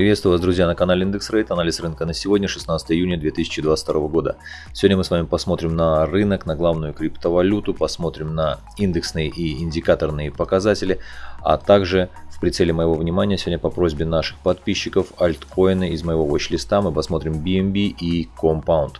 Приветствую вас, друзья, на канале Индекс Рейт. Анализ рынка на сегодня, 16 июня 2022 года. Сегодня мы с вами посмотрим на рынок, на главную криптовалюту, посмотрим на индексные и индикаторные показатели, а также в прицеле моего внимания сегодня по просьбе наших подписчиков альткоины из моего watch-листа мы посмотрим BNB и Compound.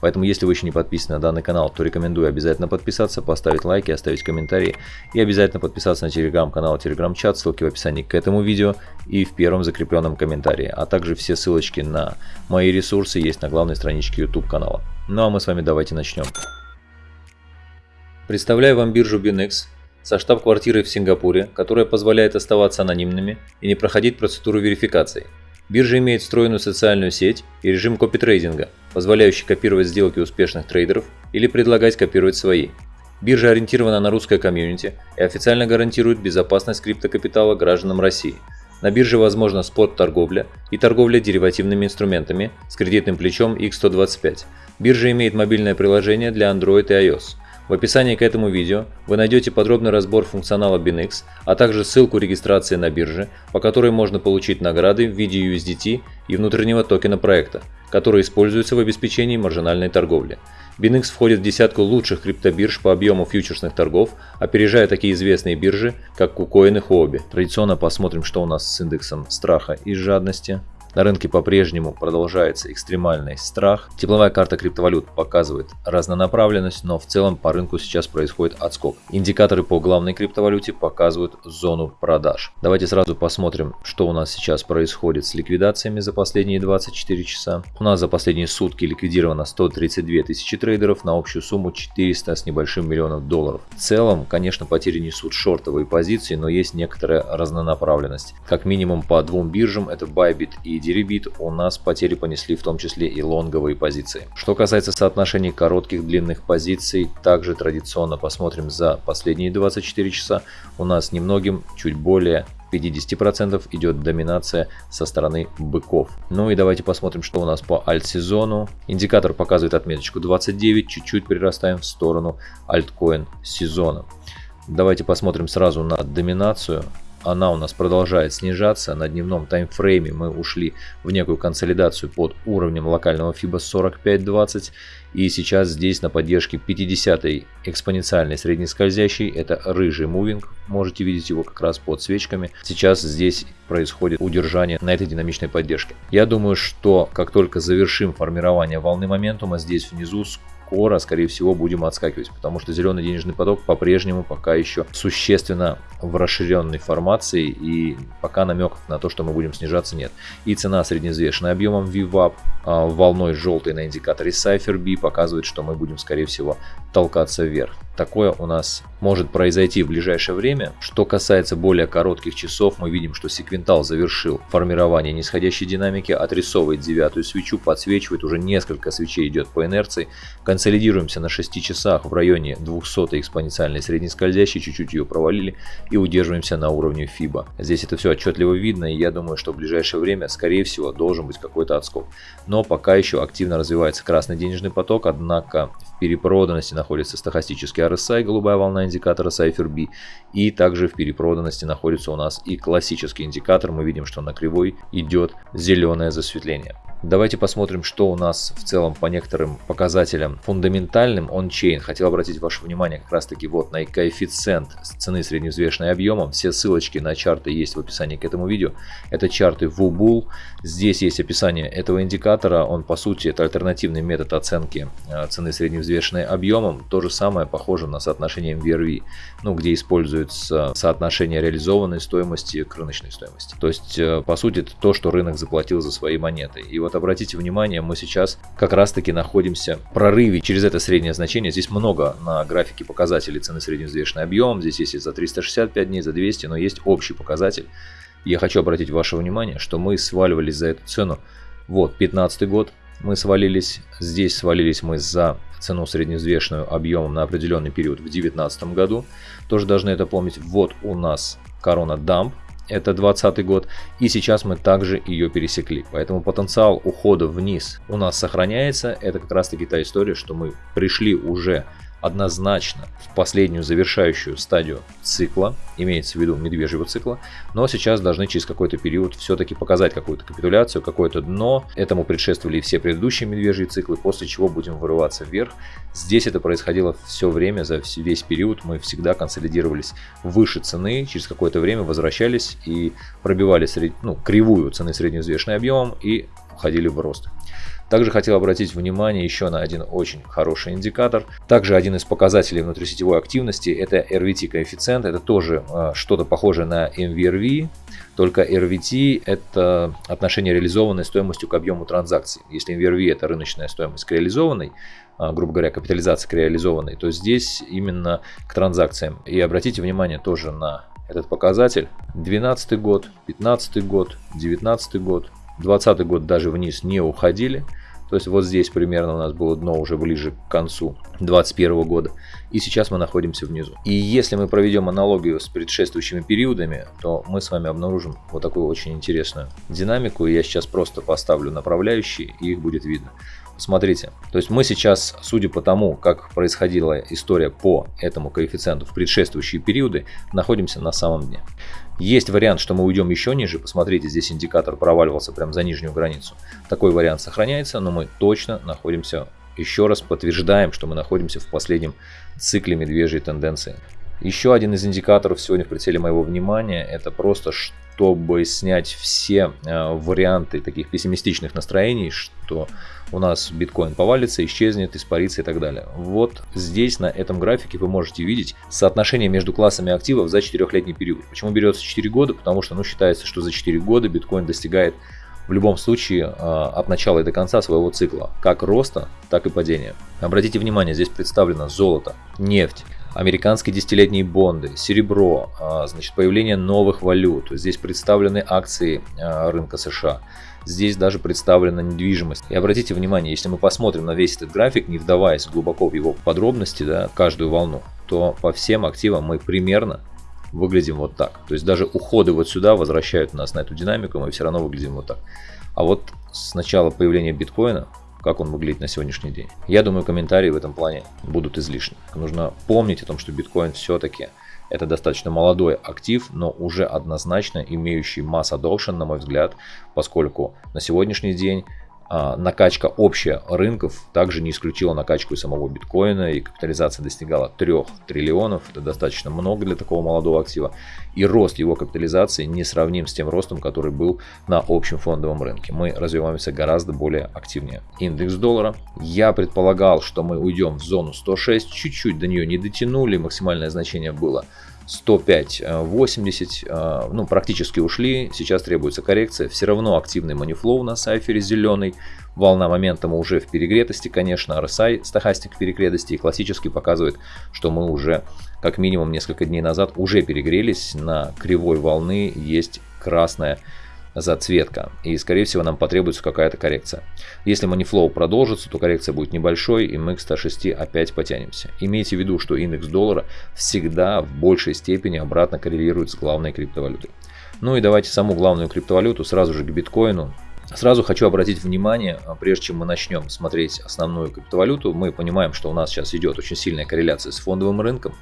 Поэтому, если вы еще не подписаны на данный канал, то рекомендую обязательно подписаться, поставить лайки, оставить комментарии и обязательно подписаться на телеграм-канал, телеграм-чат, ссылки в описании к этому видео и в первом закрепленном комментарии, а также все ссылочки на мои ресурсы есть на главной страничке YouTube канала. Ну а мы с вами давайте начнем. Представляю вам биржу BinX со штаб-квартирой в Сингапуре, которая позволяет оставаться анонимными и не проходить процедуру верификации. Биржа имеет встроенную социальную сеть и режим копитрейдинга, позволяющий копировать сделки успешных трейдеров или предлагать копировать свои. Биржа ориентирована на русское комьюнити и официально гарантирует безопасность криптокапитала гражданам России. На бирже возможна спот-торговля и торговля деривативными инструментами с кредитным плечом X125. Биржа имеет мобильное приложение для Android и iOS – в описании к этому видео вы найдете подробный разбор функционала BinX, а также ссылку регистрации на бирже, по которой можно получить награды в виде USDT и внутреннего токена проекта, который используется в обеспечении маржинальной торговли. BinX входит в десятку лучших криптобирж по объему фьючерсных торгов, опережая такие известные биржи, как KuCoin и Huobi. Традиционно посмотрим, что у нас с индексом страха и жадности. На рынке по-прежнему продолжается экстремальный страх. Тепловая карта криптовалют показывает разнонаправленность, но в целом по рынку сейчас происходит отскок. Индикаторы по главной криптовалюте показывают зону продаж. Давайте сразу посмотрим, что у нас сейчас происходит с ликвидациями за последние 24 часа. У нас за последние сутки ликвидировано 132 тысячи трейдеров на общую сумму 400 с небольшим миллионов долларов. В целом, конечно, потери несут шортовые позиции, но есть некоторая разнонаправленность. Как минимум по двум биржам, это Bybit и Deribit у нас потери понесли в том числе и лонговые позиции. Что касается соотношений коротких длинных позиций, также традиционно посмотрим за последние 24 часа. У нас немногим, чуть более 50% идет доминация со стороны быков. Ну и давайте посмотрим, что у нас по альт-сезону. Индикатор показывает отметочку 29, чуть-чуть прирастаем в сторону альткоин сезона. Давайте посмотрим сразу на доминацию она у нас продолжает снижаться. На дневном таймфрейме мы ушли в некую консолидацию под уровнем локального FIBA 4520. И сейчас здесь на поддержке 50 экспоненциальной среднескользящей, это рыжий мувинг, можете видеть его как раз под свечками. Сейчас здесь происходит удержание на этой динамичной поддержке. Я думаю, что как только завершим формирование волны моментума, здесь внизу скоро, скорее всего, будем отскакивать, потому что зеленый денежный поток по-прежнему пока еще существенно в расширенной формации и пока намеков на то, что мы будем снижаться нет. И цена среднеизвешенная объемом VWAP а, волной желтой на индикаторе Cypher показывает, что мы будем скорее всего толкаться вверх. Такое у нас может произойти в ближайшее время. Что касается более коротких часов, мы видим, что секвентал завершил формирование нисходящей динамики, отрисовывает девятую свечу, подсвечивает, уже несколько свечей идет по инерции. Консолидируемся на 6 часах в районе 200 экспоненциальной среднескользящей, чуть-чуть ее провалили и удерживаемся на уровне FIBA. Здесь это все отчетливо видно, и я думаю, что в ближайшее время, скорее всего, должен быть какой-то отскок. Но пока еще активно развивается красный денежный поток, однако перепроданности находится стахастический RSI, голубая волна индикатора Cypher B. И также в перепроданности находится у нас и классический индикатор. Мы видим, что на кривой идет зеленое засветление. Давайте посмотрим, что у нас в целом по некоторым показателям фундаментальным он-чейн. Хотел обратить ваше внимание как раз таки вот на коэффициент цены средневзвешенной объемом. Все ссылочки на чарты есть в описании к этому видео. Это чарты WUBULL. Здесь есть описание этого индикатора. Он по сути это альтернативный метод оценки э, цены средневзвешенной объемом. То же самое похоже на соотношение MVRV, ну, где используется соотношение реализованной стоимости к рыночной стоимости. То есть э, по сути это то, что рынок заплатил за свои монеты. И вот обратите внимание, мы сейчас как раз таки находимся в прорыве через это среднее значение. Здесь много на графике показателей цены средневзвешенный объем. Здесь есть и за 365 дней, за 200, но есть общий показатель. Я хочу обратить ваше внимание, что мы сваливались за эту цену. Вот, 15 год мы свалились. Здесь свалились мы за цену средневзвешенную объемом на определенный период в 2019 году. Тоже должны это помнить. Вот у нас корона дамп это 20 год, и сейчас мы также ее пересекли. Поэтому потенциал ухода вниз у нас сохраняется. Это как раз таки та история, что мы пришли уже однозначно в последнюю завершающую стадию цикла, имеется в виду медвежьего цикла, но сейчас должны через какой-то период все-таки показать какую-то капитуляцию, какое-то дно. Этому предшествовали все предыдущие медвежьи циклы, после чего будем вырываться вверх. Здесь это происходило все время, за весь период мы всегда консолидировались выше цены, через какое-то время возвращались и пробивали сред... ну, кривую цены средневзвешенным объемом и уходили в рост. Также хотел обратить внимание еще на один очень хороший индикатор. Также один из показателей внутрисетевой активности это RVT коэффициент. Это тоже э, что-то похожее на MVRV, только RVT это отношение реализованной стоимостью к объему транзакций. Если MVRV это рыночная стоимость к реализованной, э, грубо говоря, капитализация к реализованной, то здесь именно к транзакциям. И обратите внимание тоже на этот показатель. 2012 год, 2015 год, 2019 год, 2020 год даже вниз не уходили. То есть вот здесь примерно у нас было дно уже ближе к концу 2021 года. И сейчас мы находимся внизу. И если мы проведем аналогию с предшествующими периодами, то мы с вами обнаружим вот такую очень интересную динамику. Я сейчас просто поставлю направляющие, и их будет видно. Смотрите, то есть мы сейчас, судя по тому, как происходила история по этому коэффициенту в предшествующие периоды, находимся на самом дне. Есть вариант, что мы уйдем еще ниже. Посмотрите, здесь индикатор проваливался прямо за нижнюю границу. Такой вариант сохраняется, но мы точно находимся, еще раз подтверждаем, что мы находимся в последнем цикле медвежьей тенденции. Еще один из индикаторов сегодня в прицеле моего внимания, это просто чтобы снять все э, варианты таких пессимистичных настроений, что у нас биткоин повалится, исчезнет, испарится и так далее. Вот здесь на этом графике вы можете видеть соотношение между классами активов за 4-летний период. Почему берется 4 года? Потому что ну, считается, что за 4 года биткоин достигает в любом случае а, от начала и до конца своего цикла, как роста, так и падения. Обратите внимание, здесь представлено золото, нефть, американские десятилетние бонды, серебро, а, значит, появление новых валют. Здесь представлены акции а, рынка США. Здесь даже представлена недвижимость. И обратите внимание, если мы посмотрим на весь этот график, не вдаваясь глубоко в его подробности, да, каждую волну, то по всем активам мы примерно выглядим вот так. То есть даже уходы вот сюда возвращают нас на эту динамику, мы все равно выглядим вот так. А вот с начала появления биткоина, как он выглядит на сегодняшний день. Я думаю, комментарии в этом плане будут излишни. Нужно помнить о том, что биткоин все-таки это достаточно молодой актив, но уже однозначно имеющий масс adoption, на мой взгляд, поскольку на сегодняшний день накачка общая рынков также не исключила накачку и самого биткоина, и капитализация достигала 3 триллионов, это достаточно много для такого молодого актива, и рост его капитализации не сравним с тем ростом, который был на общем фондовом рынке. Мы развиваемся гораздо более активнее. Индекс доллара. Я предполагал, что мы уйдем в зону 106, чуть-чуть до нее не дотянули, максимальное значение было 105.80, э, э, ну, практически ушли, сейчас требуется коррекция, все равно активный манифлоу на сайфере зеленый, волна моментума уже в перегретости, конечно, RSI, стахастик в перегретости, и классически показывает, что мы уже, как минимум несколько дней назад, уже перегрелись, на кривой волны есть красная зацветка. И, скорее всего, нам потребуется какая-то коррекция. Если манифлоу продолжится, то коррекция будет небольшой, и мы к 106 опять потянемся. Имейте в виду, что индекс доллара всегда в большей степени обратно коррелирует с главной криптовалютой. Ну и давайте саму главную криптовалюту сразу же к биткоину. Сразу хочу обратить внимание, а, прежде чем мы начнем смотреть основную криптовалюту, мы понимаем, что у нас сейчас идет очень сильная корреляция с фондовым рынком.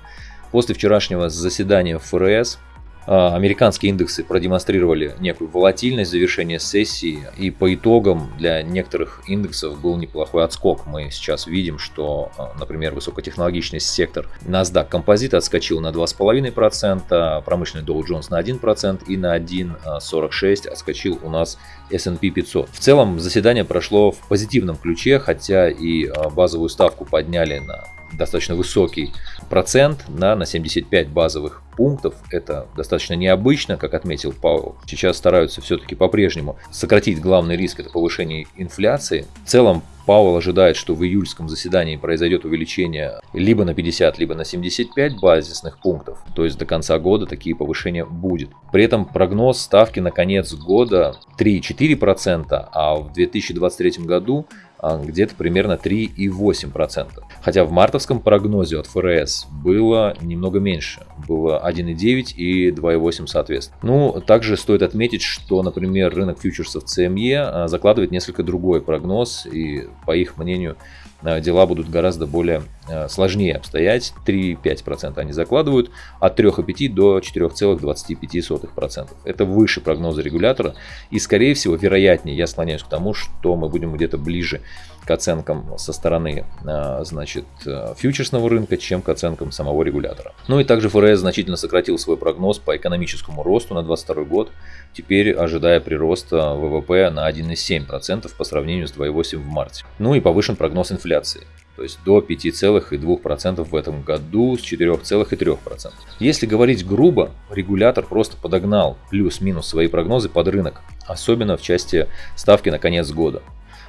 После вчерашнего заседания ФРС американские индексы продемонстрировали некую волатильность завершения сессии, и по итогам для некоторых индексов был неплохой отскок. Мы сейчас видим, что, а, например, высокотехнологичный сектор NASDAQ Composite отскочил на 2,5%, промышленный Dow Jones на 1% и на 1,46% отскочил у нас S&P 500. В целом заседание прошло в позитивном ключе, хотя и а, базовую ставку подняли на достаточно высокий процент на, на 75 базовых пунктов. Это достаточно необычно, как отметил Пауэлл. Сейчас стараются все-таки по-прежнему сократить главный риск, это повышение инфляции. В целом Пауэлл ожидает, что в июльском заседании произойдет увеличение либо на 50, либо на 75 базисных пунктов. То есть до конца года такие повышения будет. При этом прогноз ставки на конец года 3,4%, а в 2023 году где-то примерно 3,8%. Хотя в мартовском прогнозе от ФРС было немного меньше, было 1,9 и 2,8 соответственно. Ну, также стоит отметить, что, например, рынок фьючерсов CME а, закладывает несколько другой прогноз, и по их мнению, а, дела будут гораздо более сложнее обстоять, 3,5% они закладывают, от 3,5 до 4,25%. Это выше прогноза регулятора, и скорее всего, вероятнее, я склоняюсь к тому, что мы будем где-то ближе к оценкам со стороны э, значит, фьючерсного рынка, чем к оценкам самого регулятора. Ну и также ФРС значительно сократил свой прогноз по экономическому росту на 2022 год, теперь ожидая прироста ВВП на 1,7% по сравнению с 2,8% в марте. Ну и повышен прогноз инфляции то есть до 5,2% в этом году с 4,3%. Если говорить грубо, регулятор просто подогнал плюс-минус свои прогнозы под рынок, особенно в части ставки на конец года.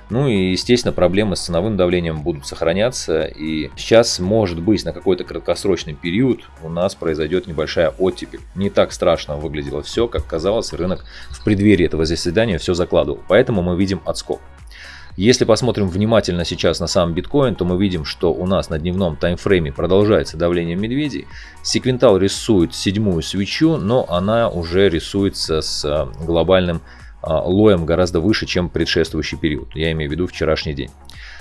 Ну и, естественно, проблемы с ценовым давлением будут сохраняться. И сейчас, может быть, на какой-то краткосрочный период у нас произойдет небольшая оттепель. Не так страшно выглядело все, как казалось, рынок в преддверии этого заседания все закладывал. Поэтому мы видим отскок. Если посмотрим внимательно сейчас на сам биткоин, то мы видим, что у нас на дневном таймфрейме продолжается давление медведей. Секвентал рисует седьмую свечу, но она уже рисуется с а, глобальным а, лоем гораздо выше, чем предшествующий период. Я имею в виду вчерашний день.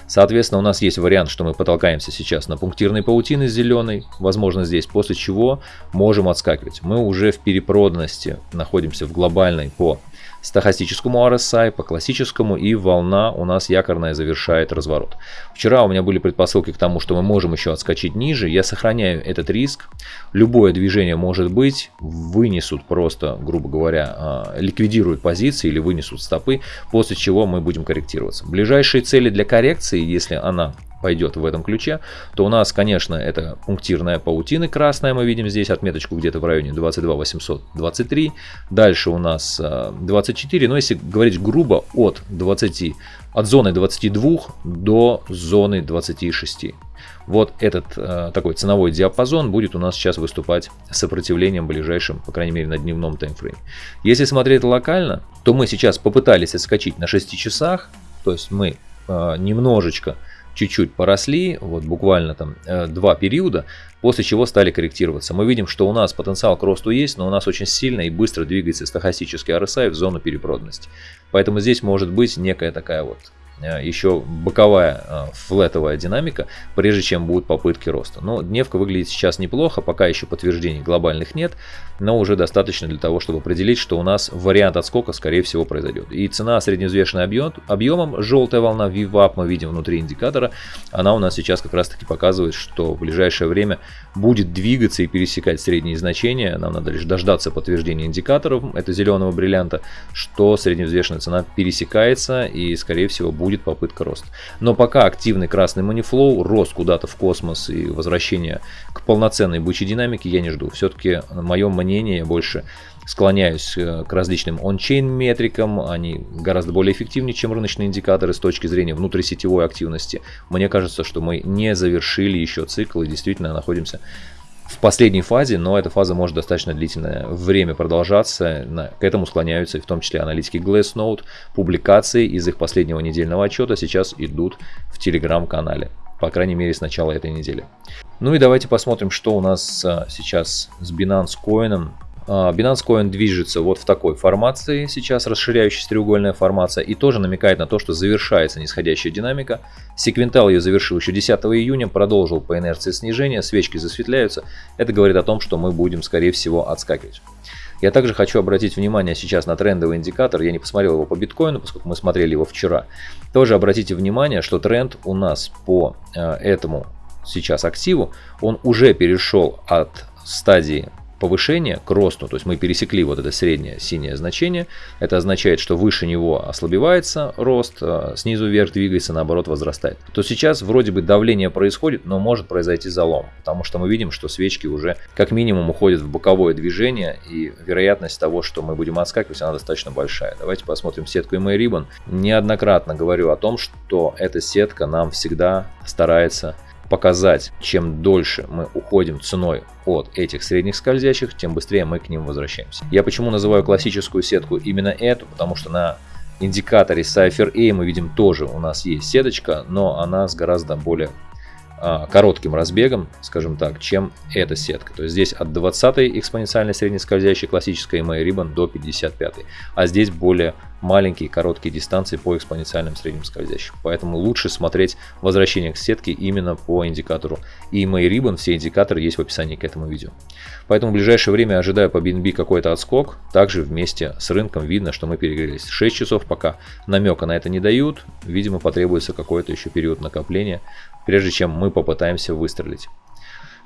Соответственно, у нас есть вариант, что мы потолкаемся сейчас на пунктирной паутины зеленой, возможно здесь, после чего можем отскакивать. Мы уже в перепроданности находимся в глобальной по стахастическому RSI, по классическому, и волна у нас якорная завершает разворот. Вчера у меня были предпосылки к тому, что мы можем еще отскочить ниже. Я сохраняю этот риск. Любое движение может быть, вынесут просто, грубо говоря, а, ликвидируют позиции или вынесут стопы, после чего мы будем корректироваться. Ближайшие цели для коррекции, если она пойдет в этом ключе, то у нас, конечно, это пунктирная паутина красная, мы видим здесь отметочку где-то в районе 22 823. Дальше у нас 24, э, но если говорить грубо, от 20, от зоны 22 до зоны 26. Вот этот э, такой ценовой диапазон будет у нас сейчас выступать сопротивлением ближайшим, по крайней мере на дневном таймфрейме. Если смотреть локально, то мы сейчас попытались отскочить на 6 часах, то есть мы э, немножечко чуть-чуть поросли, вот буквально там э, два периода, после чего стали корректироваться. Мы видим, что у нас потенциал к росту есть, но у нас очень сильно и быстро двигается стахастический RSI в зону перепроданности. Поэтому здесь может быть некая такая вот еще боковая э, флетовая динамика, прежде чем будут попытки роста. Но дневка выглядит сейчас неплохо, пока еще подтверждений глобальных нет, но уже достаточно для того, чтобы определить, что у нас вариант отскока скорее всего произойдет. И цена средневзвешенная объем, объемом, желтая волна VWAP мы видим внутри индикатора, она у нас сейчас как раз таки показывает, что в ближайшее время будет двигаться и пересекать средние значения. Нам надо лишь дождаться подтверждения индикаторов, это зеленого бриллианта, что средневзвешенная цена пересекается и скорее всего будет будет попытка роста. Но пока активный красный манифлоу, рост куда-то в космос и возвращение к полноценной бычьей динамике я не жду. Все-таки мое мнение, я больше склоняюсь э, к различным он-чейн метрикам, они гораздо более эффективнее, чем рыночные индикаторы с точки зрения внутрисетевой активности. Мне кажется, что мы не завершили еще цикл и действительно находимся в последней фазе, но эта фаза может достаточно длительное время продолжаться. К этому склоняются в том числе аналитики Glassnode. Публикации из их последнего недельного отчета сейчас идут в телеграм-канале. По крайней мере, с начала этой недели. Ну и давайте посмотрим, что у нас а, сейчас с Binance Coin. А, Binance Coin движется вот в такой формации, сейчас расширяющаяся треугольная формация, и тоже намекает на то, что завершается нисходящая динамика. Секвентал ее завершил еще 10 июня, продолжил по инерции снижения, свечки засветляются. Это говорит о том, что мы будем, скорее всего, отскакивать. Я также хочу обратить внимание сейчас на трендовый индикатор. Я не посмотрел его по биткоину, поскольку мы смотрели его вчера. Тоже обратите внимание, что тренд у нас по э, этому сейчас активу, он уже перешел от стадии повышение к росту, то есть мы пересекли вот это среднее синее значение, это означает, что выше него ослабевается рост, а снизу вверх двигается, наоборот возрастает. То сейчас вроде бы давление происходит, но может произойти залом, потому что мы видим, что свечки уже как минимум уходят в боковое движение, и вероятность того, что мы будем отскакивать, она достаточно большая. Давайте посмотрим сетку MA Ribbon. Неоднократно говорю о том, что эта сетка нам всегда старается показать, чем дольше мы уходим ценой от этих средних скользящих, тем быстрее мы к ним возвращаемся. Я почему называю классическую сетку именно эту, потому что на индикаторе Cypher A мы видим тоже у нас есть сеточка, но она с гораздо более а, коротким разбегом, скажем так, чем эта сетка. То есть здесь от 20 экспоненциальной среднескользящей классической EMA Ribbon до 55, а здесь более маленькие короткие дистанции по экспоненциальным средним скользящим. Поэтому лучше смотреть возвращение к сетке именно по индикатору. И мои Ribbon, все индикаторы есть в описании к этому видео. Поэтому в ближайшее время ожидаю по BNB какой-то отскок. Также вместе с рынком видно, что мы перегрелись. 6 часов пока намека на это не дают. Видимо, потребуется какой-то еще период накопления, прежде чем мы попытаемся выстрелить.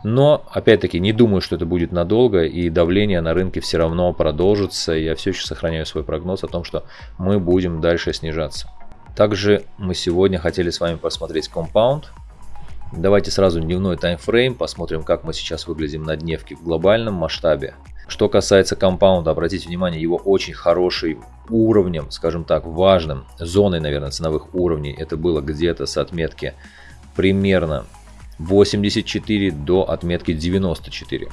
Но, опять-таки, не думаю, что это будет надолго, и давление на рынке все равно продолжится. Я все еще сохраняю свой прогноз о том, что мы будем дальше снижаться. Также мы сегодня хотели с вами посмотреть компаунд. Давайте сразу дневной таймфрейм, посмотрим, как мы сейчас выглядим на дневке в глобальном масштабе. Что касается компаунда, обратите внимание, его очень хороший уровнем, скажем так, важным, зоной, наверное, ценовых уровней, это было где-то с отметки примерно 84 до отметки 94.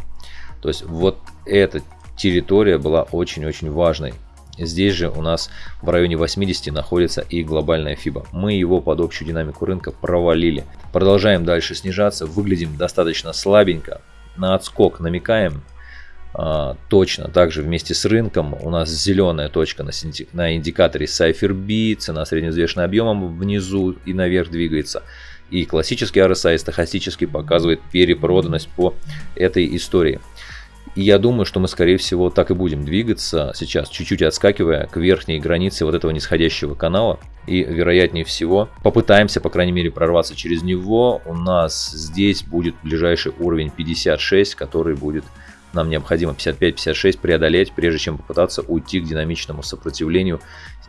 То есть вот эта территория была очень-очень важной. Здесь же у нас в районе 80 находится и глобальная FIBA. Мы его под общую динамику рынка провалили. Продолжаем дальше снижаться, выглядим достаточно слабенько. На отскок намекаем, а, точно также вместе с рынком у нас зеленая точка на, на индикаторе Cypher B, цена средневзвешенным объемом внизу и наверх двигается. И классический RSI стахастически показывает перепроданность по этой истории. И я думаю, что мы, скорее всего, так и будем двигаться сейчас, чуть-чуть отскакивая к верхней границе вот этого нисходящего канала. И, вероятнее всего, попытаемся, по крайней мере, прорваться через него. У нас здесь будет ближайший уровень 56, который будет нам необходимо 55-56 преодолеть, прежде чем попытаться уйти к динамичному сопротивлению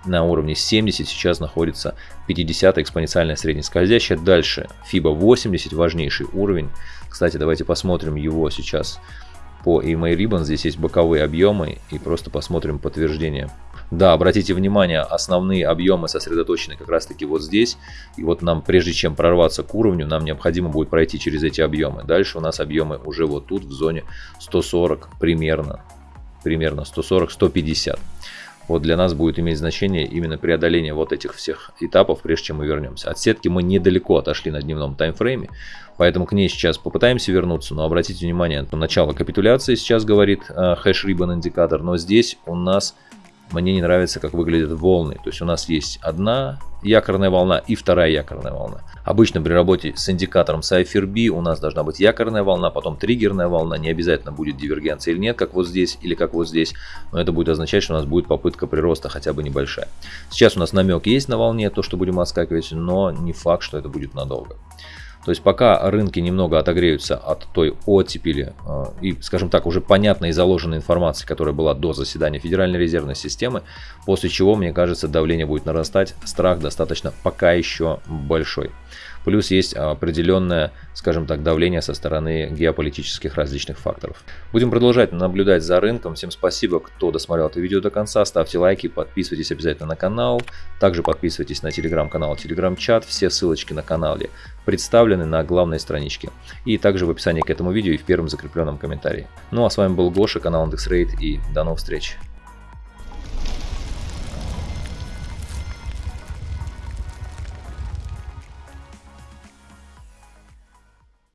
на уровне 70. Сейчас находится 50 экспоненциальная среднескользящая. Дальше FIBA 80, важнейший уровень. Кстати, давайте посмотрим его сейчас по EMA Ribbon. Здесь есть боковые объемы и просто посмотрим подтверждение. Да, обратите внимание, основные объемы сосредоточены как раз таки вот здесь. И вот нам, прежде чем прорваться к уровню, нам необходимо будет пройти через эти объемы. Дальше у нас объемы уже вот тут в зоне 140 примерно. Примерно 140-150 вот для нас будет иметь значение именно преодоление вот этих всех этапов, прежде чем мы вернемся. От сетки мы недалеко отошли на дневном таймфрейме, поэтому к ней сейчас попытаемся вернуться, но обратите внимание, начало капитуляции сейчас говорит э, хэш ribbon индикатор, но здесь у нас мне не нравится, как выглядят волны. То есть у нас есть одна якорная волна и вторая якорная волна. Обычно при работе с индикатором Cypher у нас должна быть якорная волна, потом триггерная волна. Не обязательно будет дивергенция или нет, как вот здесь или как вот здесь. Но это будет означать, что у нас будет попытка прироста хотя бы небольшая. Сейчас у нас намек есть на волне, то, что будем отскакивать, но не факт, что это будет надолго. То есть пока рынки немного отогреются от той оттепели э, и, скажем так, уже понятной и заложенной информации, которая была до заседания Федеральной резервной системы, после чего, мне кажется, давление будет нарастать, страх достаточно пока еще большой. Плюс есть определенное, скажем так, давление со стороны геополитических различных факторов. Будем продолжать наблюдать за рынком. Всем спасибо, кто досмотрел это видео до конца. Ставьте лайки, подписывайтесь обязательно на канал. Также подписывайтесь на телеграм-канал, телеграм-чат. Все ссылочки на канале представлены на главной страничке. И также в описании к этому видео и в первом закрепленном комментарии. Ну а с вами был Гоша, канал IndexRate и до новых встреч.